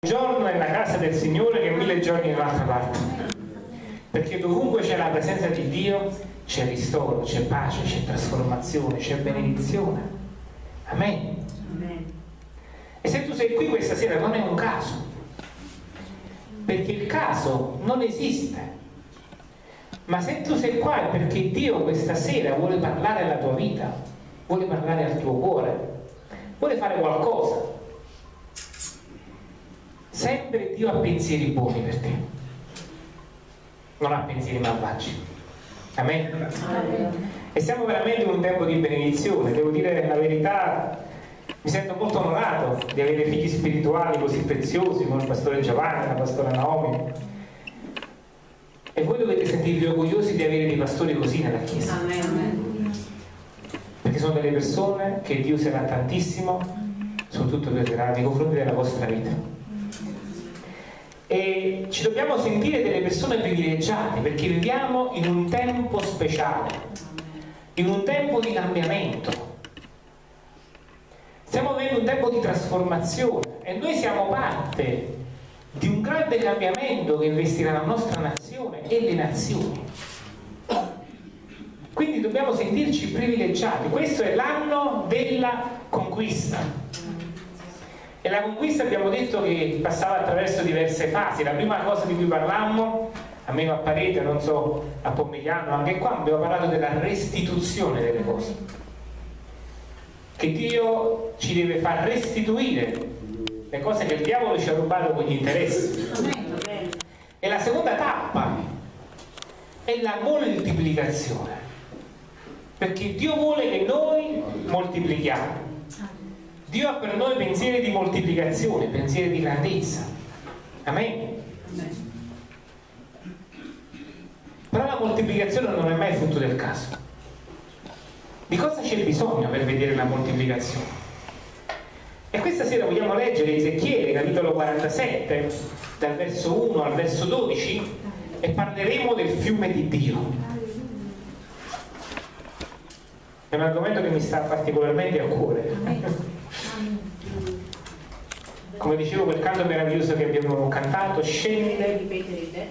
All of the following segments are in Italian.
un giorno nella casa del Signore che mille giorni in un'altra parte. Perché dovunque c'è la presenza di Dio c'è ristoro, c'è pace, c'è trasformazione, c'è benedizione. Amen. Amen. E se tu sei qui questa sera non è un caso, perché il caso non esiste. Ma se tu sei qua è perché Dio questa sera vuole parlare alla tua vita, vuole parlare al tuo cuore, vuole fare qualcosa. Sempre Dio ha pensieri buoni per te, non ha pensieri malvagi. Amen. Amen. E siamo veramente in un tempo di benedizione, devo dire la verità, mi sento molto onorato di avere figli spirituali così preziosi come il pastore Giovanni, la pastora Naomi. E voi dovete sentirvi orgogliosi di avere dei pastori così nella Chiesa. Amen. Perché sono delle persone che Dio serà tantissimo, soprattutto per nei confronti della vostra vita. E ci dobbiamo sentire delle persone privilegiate perché viviamo in un tempo speciale, in un tempo di cambiamento Stiamo vivendo un tempo di trasformazione e noi siamo parte di un grande cambiamento che investirà la nostra nazione e le nazioni. Quindi dobbiamo sentirci privilegiati. Questo è l'anno della conquista. E la conquista abbiamo detto che passava attraverso diverse fasi. La prima cosa di cui parlammo, almeno a Parete, non so, a Pomigliano, anche qua abbiamo parlato della restituzione delle cose che Dio ci deve far restituire le cose che il diavolo ci ha rubato con gli interessi. E la seconda tappa è la moltiplicazione, perché Dio vuole che noi moltiplichiamo. Dio ha per noi pensieri di moltiplicazione, pensieri di grandezza. Amen. Però la moltiplicazione non è mai frutto del caso. Di cosa c'è bisogno per vedere la moltiplicazione? E questa sera vogliamo leggere Ezechiele, capitolo 47, dal verso 1 al verso 12, e parleremo del fiume di Dio. È un argomento che mi sta particolarmente a cuore. Come dicevo, quel canto meraviglioso che abbiamo cantato scende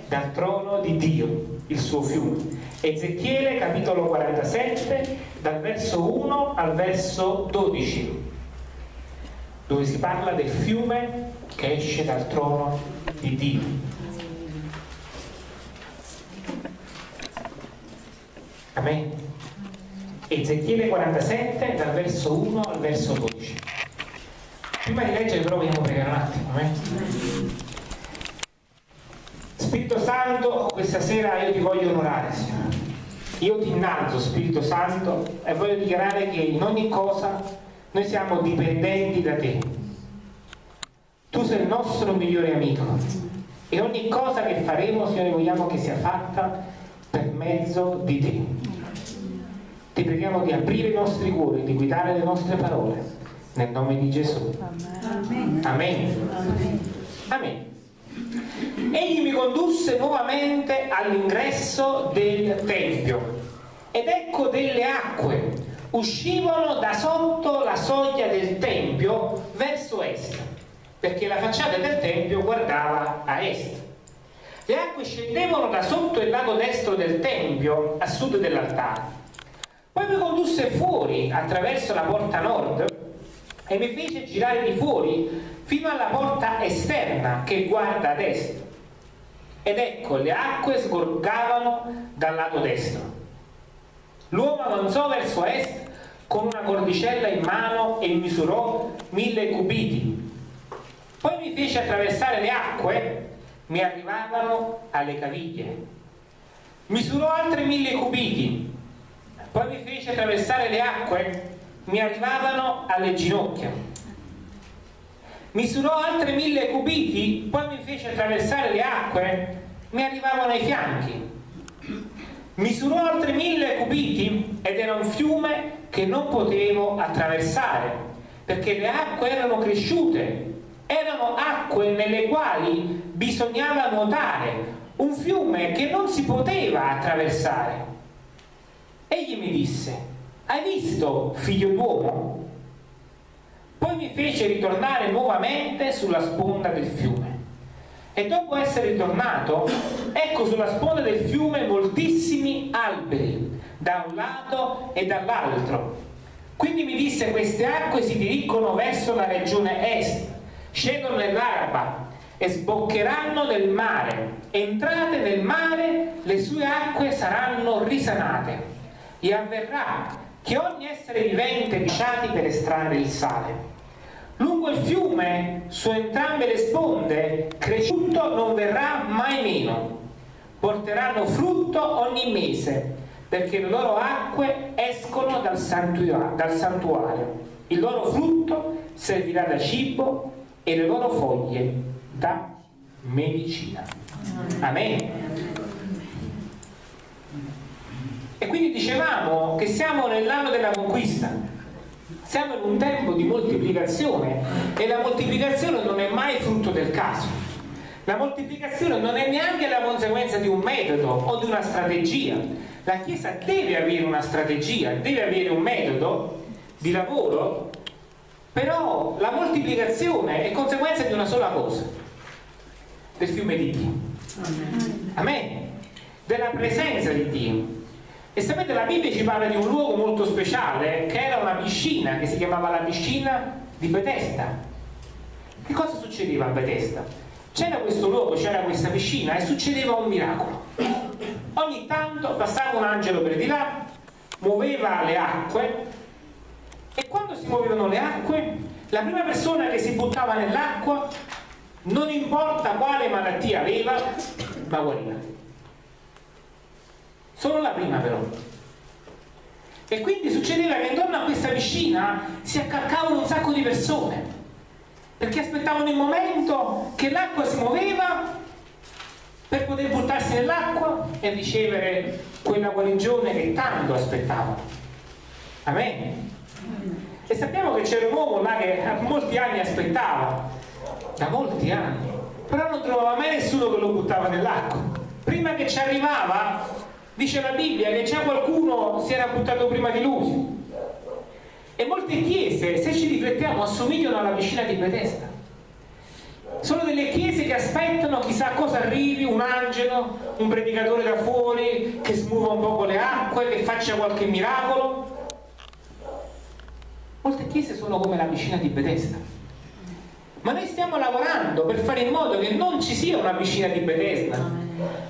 dal trono di Dio il suo fiume. Ezechiele capitolo 47 dal verso 1 al verso 12 dove si parla del fiume che esce dal trono di Dio. Amen. Ezechiele 47 dal verso 1 al verso 12. Prima di leggere però vogliamo pregare un attimo. Amen. Spirito Santo, questa sera io ti voglio onorare, Signore. Io ti innalzo, Spirito Santo, e voglio dichiarare che in ogni cosa noi siamo dipendenti da te. Tu sei il nostro migliore amico e ogni cosa che faremo, Signore, vogliamo che sia fatta per mezzo di te. Ti preghiamo di aprire i nostri cuori, di guidare le nostre parole. Nel nome di Gesù. Amen. Amen. Egli mi condusse nuovamente all'ingresso del Tempio ed ecco delle acque uscivano da sotto la soglia del Tempio verso est, perché la facciata del Tempio guardava a est. Le acque scendevano da sotto il lato destro del Tempio, a sud dell'altare. Poi mi condusse fuori attraverso la porta nord e mi fece girare di fuori fino alla porta esterna che guarda ad est. Ed ecco, le acque sgorgavano dal lato destro. L'uomo avanzò verso est con una cordicella in mano e misurò mille cubiti. Poi mi fece attraversare le acque, mi arrivavano alle caviglie. Misurò altri mille cubiti. Poi mi fece attraversare le acque, mi arrivavano alle ginocchia misurò altri mille cubiti, poi mi fece attraversare le acque, mi arrivavano ai fianchi. Misurò altri mille cubiti ed era un fiume che non potevo attraversare, perché le acque erano cresciute, erano acque nelle quali bisognava nuotare, un fiume che non si poteva attraversare. Egli mi disse, hai visto, figlio d'uomo? Poi mi fece ritornare nuovamente sulla sponda del fiume. E dopo essere ritornato, ecco sulla sponda del fiume moltissimi alberi, da un lato e dall'altro. Quindi mi disse, queste acque si dirigono verso la regione est, scendono nell'Araba e sboccheranno nel mare. Entrate nel mare, le sue acque saranno risanate. E avverrà che ogni essere vivente lasciati per estrarre il sale. Lungo il fiume, su entrambe le sponde, cresciuto non verrà mai meno. Porteranno frutto ogni mese, perché le loro acque escono dal santuario. Il loro frutto servirà da cibo e le loro foglie da medicina. Amen. E quindi dicevamo che siamo nell'anno della conquista, siamo in un tempo di moltiplicazione e la moltiplicazione non è mai frutto del caso. La moltiplicazione non è neanche la conseguenza di un metodo o di una strategia. La Chiesa deve avere una strategia, deve avere un metodo di lavoro, però la moltiplicazione è conseguenza di una sola cosa, del fiume di Dio. Amen. Della presenza di Dio. E sapete, la Bibbia ci parla di un luogo molto speciale, che era una piscina, che si chiamava la piscina di Bethesda. Che cosa succedeva a Bethesda? C'era questo luogo, c'era questa piscina e succedeva un miracolo. Ogni tanto passava un angelo per di là, muoveva le acque e quando si muovevano le acque, la prima persona che si buttava nell'acqua, non importa quale malattia aveva, ma guariva solo la prima però. E quindi succedeva che intorno a questa piscina si accalcavano un sacco di persone, perché aspettavano il momento che l'acqua si muoveva per poter buttarsi nell'acqua e ricevere quella guarigione che tanto aspettavano. Amen. E sappiamo che c'era un uomo là che molti anni aspettava, da molti anni, però non trovava mai nessuno che lo buttava nell'acqua. Prima che ci arrivava, Dice la Bibbia che già qualcuno si era buttato prima di lui. E molte chiese, se ci riflettiamo, assomigliano alla piscina di Bethesda. Sono delle chiese che aspettano chissà cosa arrivi, un angelo, un predicatore da fuori che smuova un po' le acque, che faccia qualche miracolo. Molte chiese sono come la piscina di Bethesda. Ma noi stiamo lavorando per fare in modo che non ci sia una piscina di Bethesda,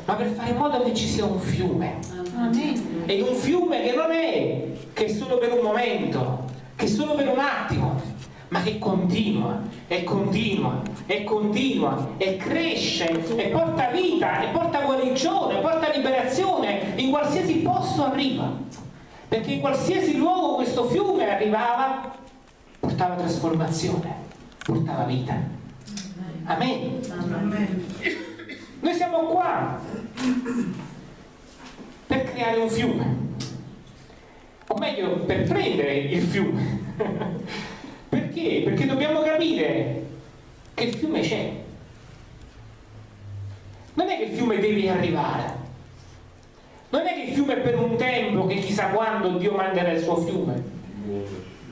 ma per fare in modo che ci sia un fiume. Amen. Ed un fiume che non è che solo per un momento, che solo per un attimo, ma che continua e continua e continua e cresce e porta vita e porta guarigione, porta liberazione in qualsiasi posto arriva. Perché in qualsiasi luogo questo fiume arrivava, portava trasformazione, portava vita. Amen. Amen. Noi siamo qua per creare un fiume, o meglio per prendere il fiume. Perché? Perché dobbiamo capire che il fiume c'è. Non è che il fiume deve arrivare. Non è che il fiume è per un tempo che chissà quando Dio manderà il suo fiume.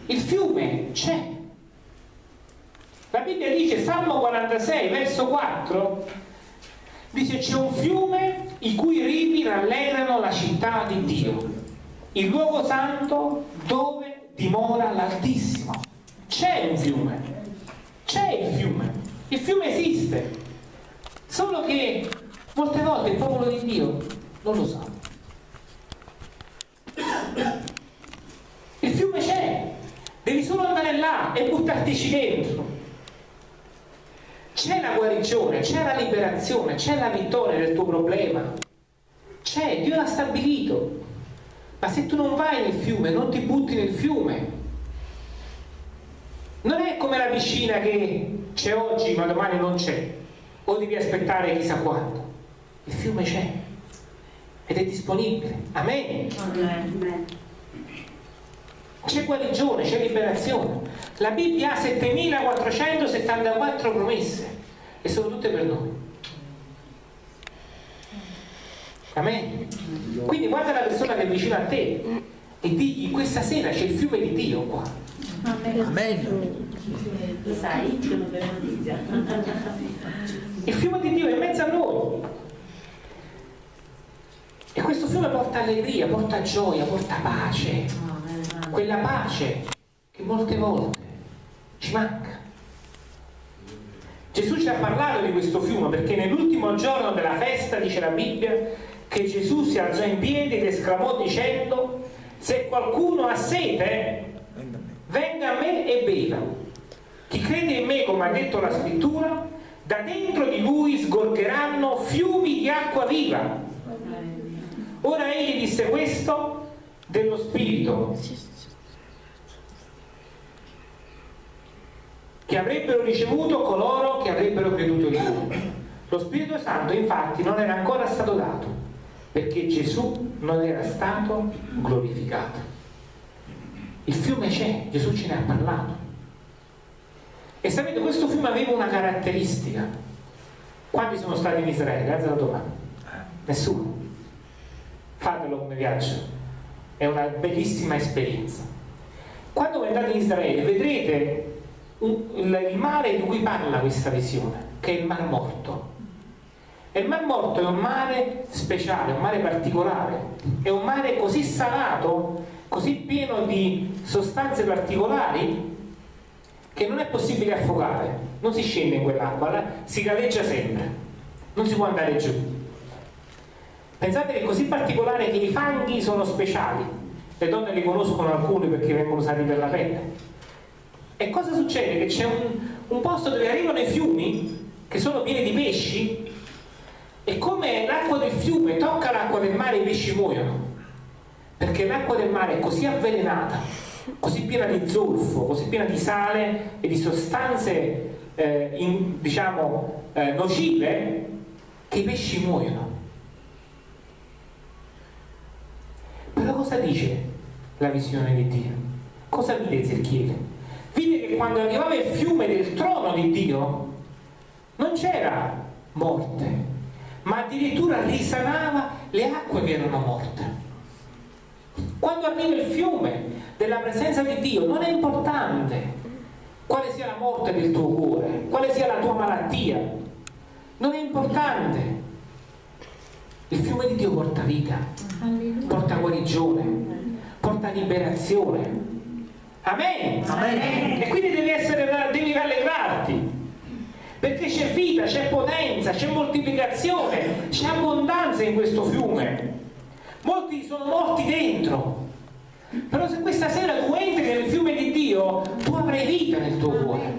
Il fiume c'è. La Bibbia dice, Salmo 46, verso 4, Dice c'è un fiume i cui rivi rallegrano la città di Dio, il luogo santo dove dimora l'Altissimo. C'è un fiume, c'è il fiume, il fiume esiste, solo che molte volte il popolo di Dio non lo sa. Il fiume c'è, devi solo andare là e buttartici dentro c'è la guarigione, c'è la liberazione, c'è la vittoria del tuo problema. C'è, Dio l'ha stabilito. Ma se tu non vai nel fiume, non ti butti nel fiume, non è come la piscina che c'è oggi ma domani non c'è, o devi aspettare chissà quando. Il fiume c'è ed è disponibile. Amen. Amen. C'è guarigione, c'è liberazione. La Bibbia ha 7474 promesse e sono tutte per noi. Amen. Quindi guarda la persona che è vicino a te e digli questa sera c'è il fiume di Dio qua. Amen. Lo sai? Il fiume di Dio è in mezzo a noi. E questo fiume porta allegria, porta gioia, porta pace. Quella pace che molte volte ci manca. Gesù ci ha parlato di questo fiume perché nell'ultimo giorno della festa, dice la Bibbia, che Gesù si alzò in piedi ed esclamò dicendo, se qualcuno ha sete, venga a me e beva. Chi crede in me, come ha detto la scrittura, da dentro di lui sgorgeranno fiumi di acqua viva. Ora egli disse questo dello Spirito che avrebbero ricevuto coloro che avrebbero creduto in lui. Lo Spirito Santo infatti non era ancora stato dato perché Gesù non era stato glorificato. Il fiume c'è, Gesù ce ne ha parlato. E sapete, questo fiume aveva una caratteristica. Quanti sono stati in Israele? Alza la domanda. Nessuno. Fatelo come viaggio. È una bellissima esperienza. Quando andate in Israele vedrete il, mare di cui parla questa visione, che è il Mar Morto. E il Mar Morto è un mare speciale, un mare particolare, è un mare così salato, così pieno di sostanze particolari che non è possibile affogare, non si scende in quell'acqua, si galleggia sempre, non si può andare giù. Pensate che è così particolare che i fanghi sono speciali, le donne li conoscono alcuni perché vengono usati per la pelle. E cosa succede? Che c'è un, un posto dove arrivano i fiumi che sono pieni di pesci e come l'acqua del fiume tocca l'acqua del mare i pesci muoiono perché l'acqua del mare è così avvelenata così piena di zolfo così piena di sale e di sostanze eh, in, diciamo eh, nocive che i pesci muoiono però cosa dice la visione di Dio? cosa vide Ezechiele? Vide che quando arrivava il fiume del trono di Dio non c'era morte ma addirittura risanava le acque che erano morte. Quando arriva il fiume della presenza di Dio non è importante quale sia la morte del tuo cuore, quale sia la tua malattia, non è importante. Il fiume di Dio porta vita, porta guarigione, porta liberazione. Amen. Amen. E quindi devi, essere, devi rallegrarti perché c'è vita, c'è potenza, c'è moltiplicazione, c'è abbondanza in questo fiume. Molti sono morti dentro. Però se questa sera tu entri nel fiume di Dio, tu avrai vita nel tuo cuore.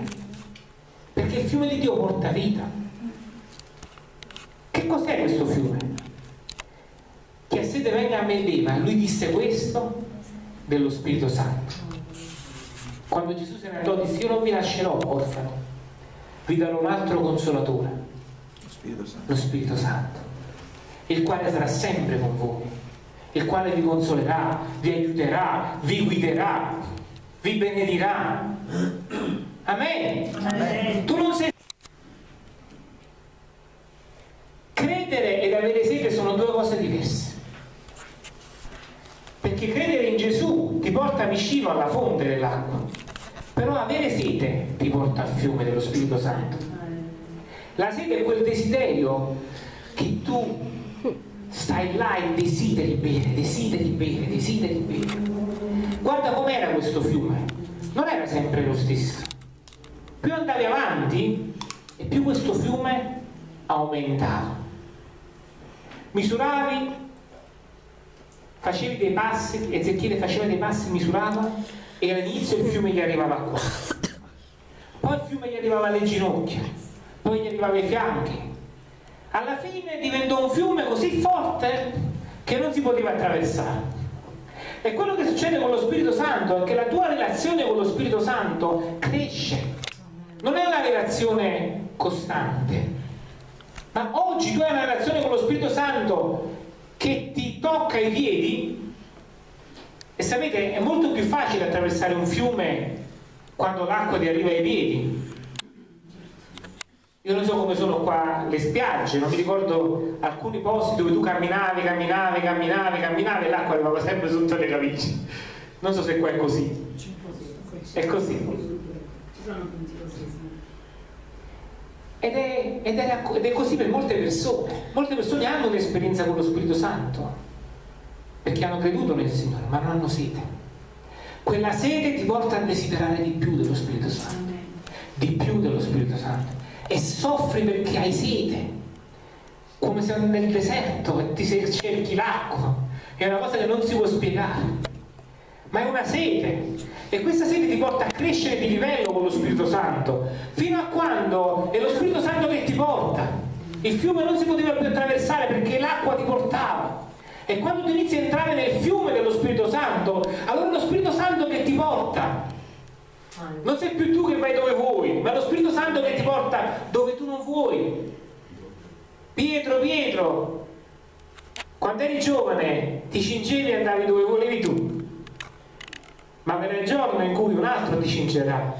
Perché il fiume di Dio porta vita. Che cos'è questo fiume? Che a sede venga a me beva. Lui disse questo dello Spirito Santo. Quando Gesù se ne andò disse io non vi lascerò orfano vi darò un altro consolatore, lo Spirito, lo Spirito Santo, il quale sarà sempre con voi, il quale vi consolerà, vi aiuterà, vi guiderà, vi benedirà. Amen. Amen. Tu non sei... Credere ed avere sete sono due cose diverse. Perché credere in Gesù ti porta vicino alla fonte dell'acqua però avere sete ti porta al fiume dello Spirito Santo. La sete è quel desiderio che tu stai là e desideri bere, desideri bere, desideri bere. Guarda com'era questo fiume, non era sempre lo stesso. Più andavi avanti e più questo fiume aumentava. Misuravi, facevi dei passi, Ezechiele faceva dei passi, misurava e all'inizio il fiume gli arrivava qua poi il fiume gli arrivava alle ginocchia. Poi gli arrivava ai fianchi. Alla fine diventò un fiume così forte che non si poteva attraversare. E quello che succede con lo Spirito Santo è che la tua relazione con lo Spirito Santo cresce. Non è una relazione costante. Ma oggi tu hai una relazione con lo Spirito Santo che ti tocca i piedi e sapete, è molto più facile attraversare un fiume quando l'acqua ti arriva ai piedi. Io non so come sono qua le spiagge, non mi ricordo alcuni posti dove tu camminavi, camminavi, camminavi, camminavi e l'acqua arrivava sempre sotto le camicie. Non so se qua è così. È così. Ed è, ed, è, ed è, così per molte persone. Molte persone hanno un'esperienza con lo Spirito Santo perché hanno creduto nel Signore, ma non hanno sete. Quella sete ti porta a desiderare di più dello Spirito Santo, di più dello Spirito Santo. E soffri perché hai sete, come se nel deserto e ti cerchi l'acqua. È una cosa che non si può spiegare, ma è una sete e questa sete ti porta a crescere di livello con lo Spirito Santo, fino a quando è lo Spirito Santo che ti porta. Il fiume non si poteva più attraversare perché l'acqua ti portava. E quando tu inizi a entrare nel fiume dello Spirito Santo, allora è lo Spirito Santo che ti porta. Non sei più tu che vai dove vuoi, ma è lo Spirito Santo che ti porta dove tu non vuoi. Pietro, Pietro, quando eri giovane ti cingevi e andavi dove volevi tu ma verrà il giorno in cui un altro ti cingerà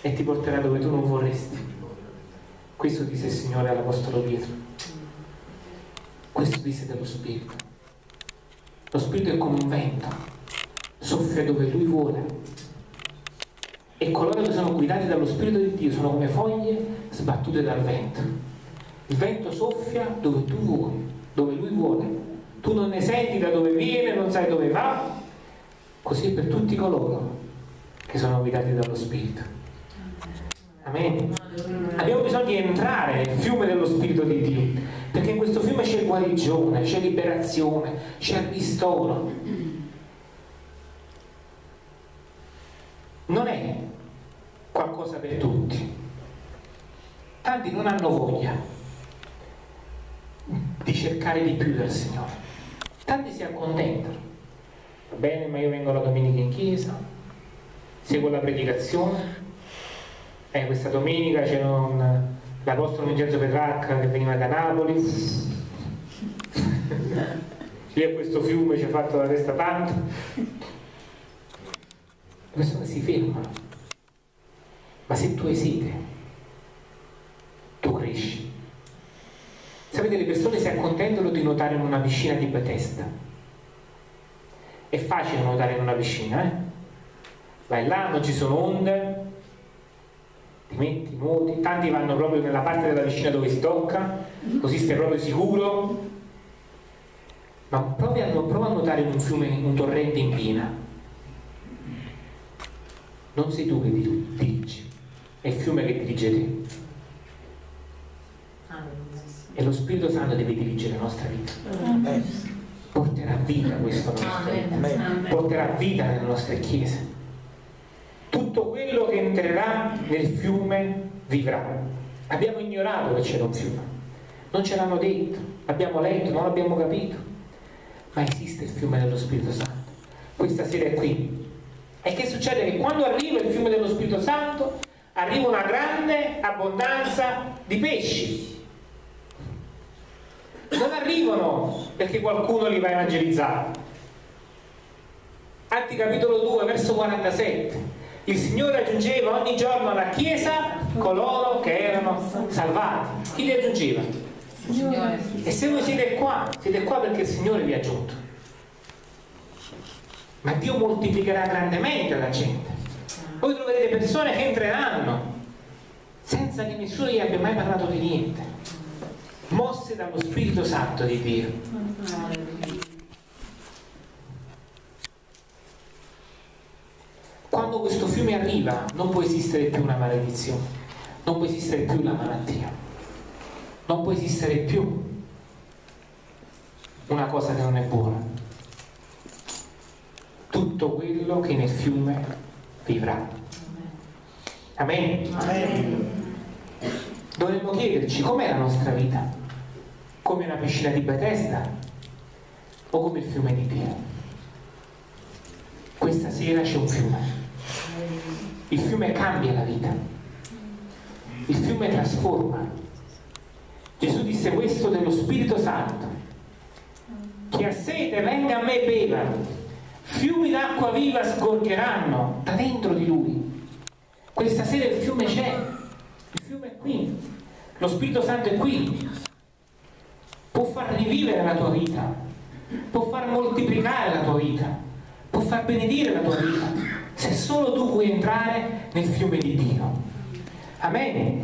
e ti porterà dove tu non vorresti. Questo disse il Signore all'Apostolo Pietro. Questo disse dello Spirito. Lo Spirito è come un vento, soffia dove Lui vuole. E coloro che sono guidati dallo Spirito di Dio sono come foglie sbattute dal vento. Il vento soffia dove tu vuoi, dove Lui vuole. Tu non ne senti da dove viene, non sai dove va, così per tutti coloro che sono guidati dallo Spirito. Amen. Abbiamo bisogno di entrare nel fiume dello Spirito di Dio, perché in questo fiume c'è guarigione, c'è liberazione, c'è ristoro. Non è qualcosa per tutti. Tanti non hanno voglia di cercare di più del Signore. Tanti si accontentano va bene, ma io vengo la domenica in chiesa, seguo la predicazione, eh, questa domenica c'era un, l'Apostolo Vincenzo Petrarca che veniva da Napoli, lì a questo fiume ci ha fatto la testa tanto, le persone si fermano, ma se tu sete, tu cresci. Sapete, le persone si accontentano di nuotare in una piscina di Bethesda. È facile nuotare in una piscina, eh? Vai là, non ci sono onde, ti metti, nuoti, tanti vanno proprio nella parte della piscina dove si tocca, così stai proprio sicuro. Ma prova a, prova a nuotare in un fiume, in un torrente in piena. Non sei tu che dirigi, è il fiume che dirige te. E lo Spirito Santo deve dirigere la nostra vita porterà vita questo nostro porterà vita nelle nostre chiese. Entrerà nel fiume vivrà. Abbiamo ignorato che c'era un fiume, non ce l'hanno detto, abbiamo letto, non l'abbiamo capito, ma esiste il fiume dello Spirito Santo. Questa sera è qui. E che succede? Che quando arriva il fiume dello Spirito Santo arriva una grande abbondanza di pesci non arrivano perché qualcuno li va a evangelizzare. Atti capitolo 2, verso 47. Il Signore aggiungeva ogni giorno alla Chiesa coloro che erano salvati. Chi li aggiungeva? Signore. E se voi siete qua, siete qua perché il Signore vi ha aggiunto. Ma Dio moltiplicherà grandemente la gente. Voi troverete persone che entreranno senza che nessuno gli abbia mai parlato di niente mosse dallo Spirito Santo di Dio. Quando questo arriva non può esistere più una maledizione, non può esistere più la malattia, non può esistere più una cosa che non è buona. Tutto quello che nel fiume vivrà. Amen. Amen. Dovremmo chiederci com'è la nostra vita come una piscina di Bethesda o come il fiume di Dio. Questa sera c'è un fiume. Il fiume cambia la vita. Il fiume trasforma. Gesù disse questo dello Spirito Santo. Chi ha sete venga a me e beva. Fiumi d'acqua viva sgorgeranno da dentro di lui. Questa sera il fiume c'è. Il fiume è qui. Lo Spirito Santo è qui può far rivivere la tua vita, può far moltiplicare la tua vita, può far benedire la tua vita. Se solo tu puoi entrare nel fiume di Dio. Amen.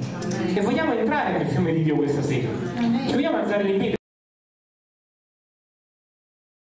E vogliamo entrare nel fiume di Dio questa sera. Ci vogliamo alzare in piedi.